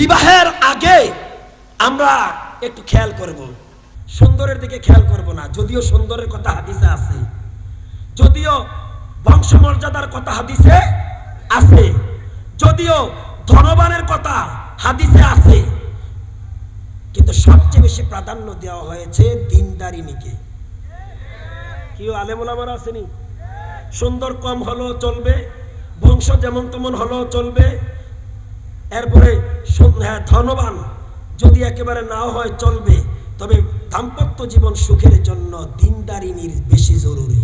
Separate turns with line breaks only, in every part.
বিবাহের আগে আমরা একটু খেয়াল করব। সুন্দরের দিকে খেয়াল করব না। যদিও সুন্দরের কথা হাদিসে আছে। যদিও বংশমর্যাদার কথা হাদিসে আছে। যদিও ধনবানের কথা হাদিসে আছে। কিন্তু সবচেয়ে বেশি প্রাধান্য দেওয়া হয়েছে দিনদারিনীকে। কেউ আলেমুলামার আসেনি সুন্দর কম হলেও চলবে। বংশ যেমন তেমন হলেও চলবে। এরপরে হ্যাঁ, ধনবান। যদি একেবারে নাও হয় চলবে। তবে দাম্পত্য জীবন সুখের জন্য দিনদারিনীর বেশি জরুরি।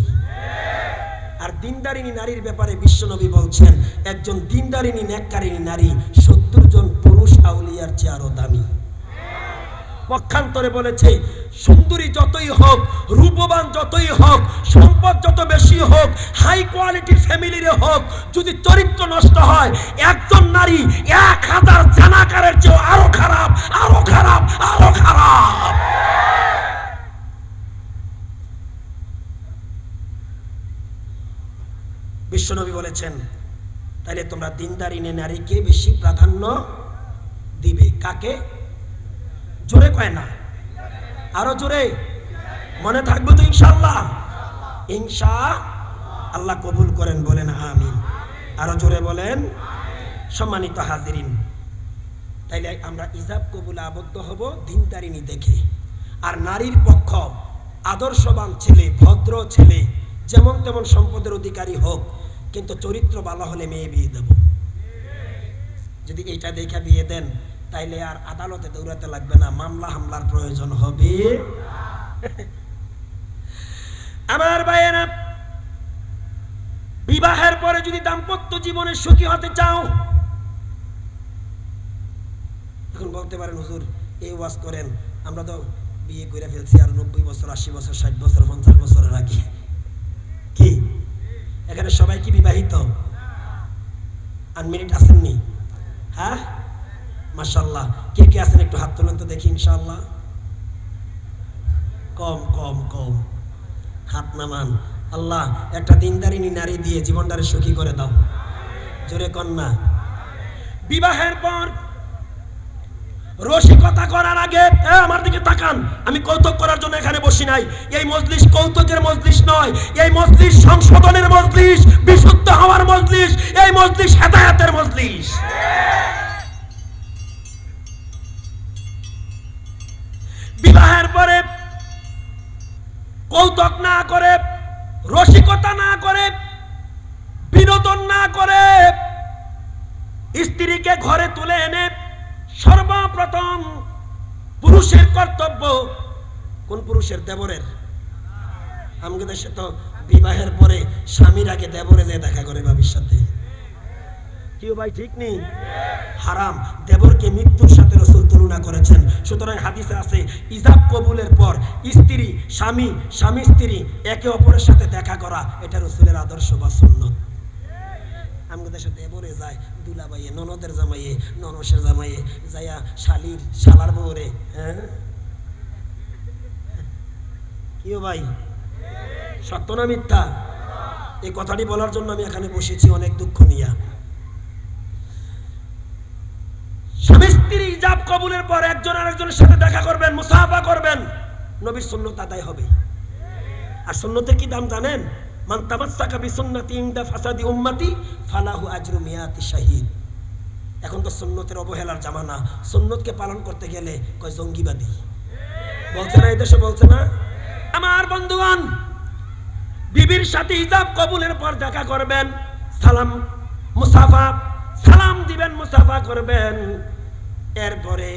আর দিনদারিনী নারীর ব্যাপারে বিশ্বনবী বলছেন একজন দিনদারিনী ন্যাক্কারিনী নারী সত্তর জন পুরুষ আউলিয়ার চেয়ে আরও দামি পক্ষান্তরে বলেছে, সুন্দরী যতই হোক, রূপবান যতই হোক, সম্পদ যত বেশি হোক হাই কোয়ালিটির ফ্যামিলির হোক, যদি চরিত্র নষ্ট হয়, একজন নারী এক হাজার জানাকারের চেয়ে আরও খারাপ আরও খারাপ আরও খারাপ। বিশ্বনবী বলেছেন তাহলে তোমরা দিনদারিনে নারীকে বেশি প্রাধান্য দিবে, কাকে? জোরে কয় না। আরও জোরে। মনে থাকবে তো ইনশাল্লাহ ইনশা আল্লাহ কবুল করেন, বলেন আমিন। আরও জোরে বলেন, সম্মানিত হাজিরিন। তাইলে আমরা ইজাব কবুলে আবদ্ধ হব দিনদারিনী দেখে। আর নারীর পক্ষ, আদর্শবান ছেলে, ভদ্র ছেলে, যেমন তেমন সম্পদের অধিকারী হোক, কিন্তু চরিত্র ভালো হলে মেয়ে বিয়ে দেব। যদি এইটা দেখে বিয়ে দেন তাইলে আর আদালতে দৌড়াতে লাগবে না, মামলা হামলার প্রয়োজন হবে। আমার ভাইয়েরা, বিবাহের পরে যদি দাম্পত্য জীবনে সুখী হতে চাও, এখন বলতে পারেন, হুজুর, এই ওয়াজ করেন, আমরা তো বিয়ে করে ফেলছি আর নব্বই বছর, আশি বছর, ষাট বছর, পঞ্চাশ বছরের আগে। কি? এখানে সবাই কি বিবাহিত? আনমিনিট আসেননি হ্যাঁ? মাশাল্লাহ কে কে আছেন একটু হাত তোলেন তো দেখি ইনশাল্লাহ কম কম কম। হাত নামান। আল্লাহ, একটা দিনদারিনী নারী দিয়ে জীবনটারে সুখী করে দাও। জোরে কন্যা। বিবাহের পর রসিকতা করার আগে আমার দিকে তাকান। আমি কৌতুক করার জন্য এখানে বসি নাই। এই মজলিস কৌতুকের মজলিস নয়। এই মজলিস সংশোধনের মজলিস, বিশুদ্ধ হওয়ার মজলিস। এই মজলিস হেদায়াতের মজলিস। ঘরে তুলে এনে সর্বপ্রথম পুরুষের কর্তব্য কোন পুরুষের? দেবরের। আমাদের দেশে তো বিবাহের পরে স্বামীর আগে দেবরে যে দেখা করে বাবির সাথে কেউ ভাই ঠিক নেই? হারাম। দেবরকে মৃত্যুর সাথে রসুল তুলনা করেছেন। সুতরাং হাদিসে আছে, ইজাব কবুলের পর স্ত্রী, স্বামী স্বামী স্ত্রী একে অপরের সাথে দেখা করা, এটা রসুলের আদর্শ বা সুন্নত। আমাদের দেশে দেবরে যায় দুলাবাইয়ে ননদের জামাইয়ে, ননসের জামাইয়ে, যাইয়া শালির, শালার বউরে হ্যাঁ? কিও ভাই? সত্য না মিথ্যা? এই কথাটি বলার জন্য আমি এখানে বসেছি, অনেক দুঃখ নিয়া। স্বামী স্ত্রী জাব কবুলের পর একজন আরেকজনের সাথে দেখা করবেন, মুসাফা করবেন, নবীর সুন্নত আদায় হবে। আর সুন্নতের কি দাম জানেন? মান তামাসসাকা বিসুন্নতি ইনদা ফাসাদি উম্মতি, ফালাহু আজরু মিয়াতি শাহিদ। এখন তো সুন্নতের অবহেলার জামানা। সুন্নতকে পালন করতে গেলে কয় জঙ্গিবাদী? বলছে না, এই দেশে বলছে না? আমার বন্ধুগণ, বিবির সাথে হিজাব কবুলের পর দেখা করবেন, সালাম মুসাফা, সালাম দিবেন, মুসাফা করবেন। এরপরে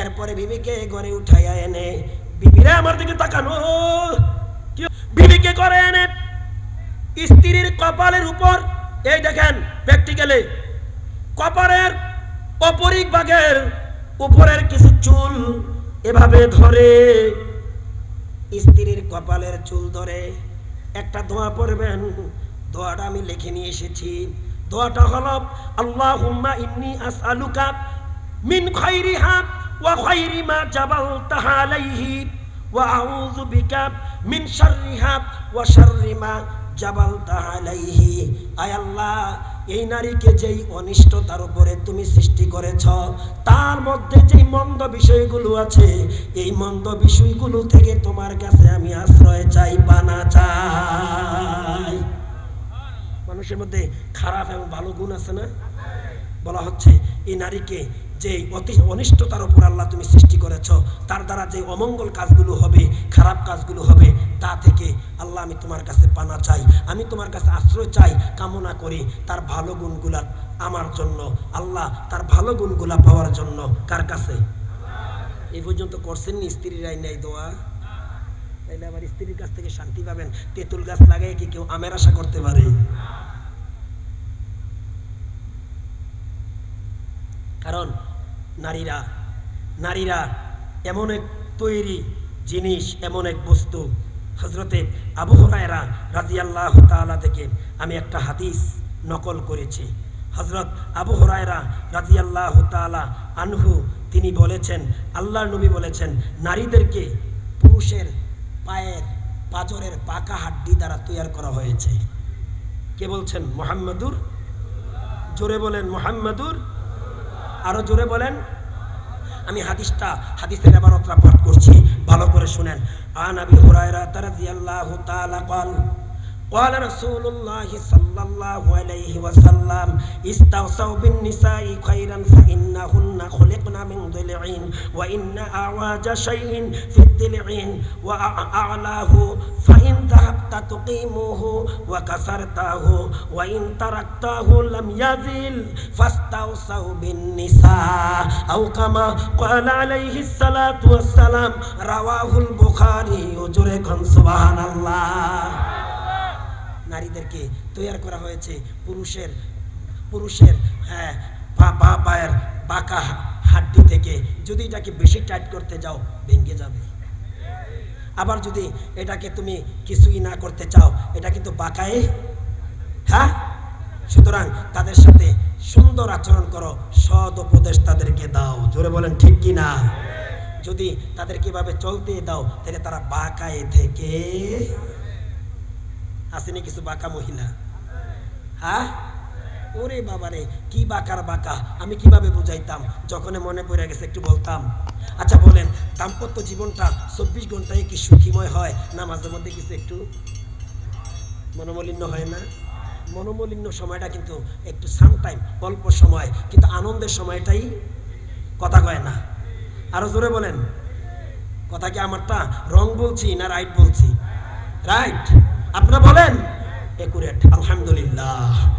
এরপরে বিবিকে ঘরে উঠাইয়া এনে, বিবিরে আমার দিকে তাকানো। বিবিকে করে এনে স্ত্রীর কপালের উপর, এই দেখেন প্র্যাকটিক্যালে কপালের অপরিক ভাগের উপরের কিছু চুল এভাবে ধরে, স্ত্রীর কপালের চুল ধরে, একটা দোয়া পড়বেন, দোয়াটা আমি লিখে নিয়ে এসেছি। দোয়াটা হলো, আল্লাহুম্মা ইন্নি আসআলুকা মিন খাইরিহা ওয়া খাইরি মা জাবালতাহা আলাইহি ওয়া আউযু বিকা মিন শাররিহা ওয়া শাররি মা এই নারীকে যেই অনিষ্টতার উপরে তুমি সৃষ্টি করেছ, তার মধ্যে যে মন্দ বিষয়গুলো আছে, এই মন্দ বিষয়গুলো থেকে তোমার কাছে আমি আশ্রয় চাই বানা চাই। মানুষের মধ্যে খারাপ এবং ভালো গুণ আছে না? বলা হচ্ছে, এই নারীকে যে অতি অনিষ্টতার উপর আল্লাহ তুমি সৃষ্টি করেছ, তার দ্বারা যে অমঙ্গল কাজগুলো হবে, খারাপ কাজগুলো হবে, তা থেকে আল্লাহ আমি তোমার কাছে পানা চাই। আমি তোমার কাছে আশ্রয় চাই, কামনা করি তার ভালো গুণগুলা আমার জন্য। আল্লাহ তার ভালো গুণগুলা পাওয়ার জন্য। কার কাছে? এই পর্যন্ত করছেন নি স্ত্রীরাই নেই দোয়া। তাইলে আবার স্ত্রীর কাছ থেকে শান্তি পাবেন। তেঁতুল গাছ লাগাই কি কেউ আমের আশা করতে পারে? কারণ নারীরা নারীরা এমন এক তৈরি জিনিস, এমন এক বস্তু। হজরতে আবু হরায়রা রাজিয়াল্লাহ তাআলা থেকে আমি একটা হাদিস নকল করেছি। হজরত আবু হরায়রা রাজিয়াল্লাহ তাআলা আনহু, তিনি বলেছেন, আল্লাহর নবী বলেছেন, নারীদেরকে পুরুষের পায়ের পাজরের পাকা হাড্ডি দ্বারা তৈরি করা হয়েছে। কে বলছেন? মোহাম্মদুর? জোরে বলেন, মোহাম্মদুর? আরো জোরে বলেন আমি হাদিসটা হাদিসের এবারতরা পাঠ করছি ভালো করে শুনেন আন আবি হুরায়রা রাদিয়াল্লাহু তাআলা قال قال رسول الله صلى الله عليه وسلم استوصوا بالنساء خيرا فإنهن خلقن من ضلع وإن أعواج شيء في الضلع وأعلاه فإن ذهبت تقيمه وكسرته وإن تركته لم يزل فاستوصوا بالنساء. أو كما قال عليه الصلاة والسلام رواه البخاري يجركم سبحان الله. নারীদেরকে তৈরি করা হয়েছে। পুরুষের পুরুষের হ্যাঁ পা পায়ের বাঁকা হাড্ডি থেকে যদি এটাকে বেশি টাইট করতে যাও, ভেঙে যাবে। আবার যদি এটাকে তুমি কিছুই না করতে চাও, এটা কিন্তু বাঁকায় হ্যাঁ? সুতরাং তাদের সাথে সুন্দর আচরণ করো, সৎ উপদেশ তাদেরকে দাও। জোরে বলেন, ঠিক কি না? যদি তাদের কীভাবে চলতে দাও, তাহলে তারা বাঁকায় থেকে আসেনি কিছু বাঁকা মহিলা। হ্যাঁ ওরে বাবারে, কি বাঁকার বাঁকা? আমি কীভাবে বুঝাইতাম? যখন মনে পড়ে গেছে, একটু বলতাম। আচ্ছা বলেন, দাম্পত্য জীবনটা চব্বিশ ঘন্টায় কি সুখীময় হয়? না মাঝে মধ্যে কিছু একটু মনোমলিন্য হয় না? মনোমলিন্য সময়টা কিন্তু একটু সামটাইম অল্প সময়, কিন্তু আনন্দের সময়টাই কথা কয় না। আরও জোরে বলেন। কথা কি আমারটা? রং বলছি না রাইট বলছি? রাইট আপনারা বলেন? একুরেট আলহামদুলিল্লাহ।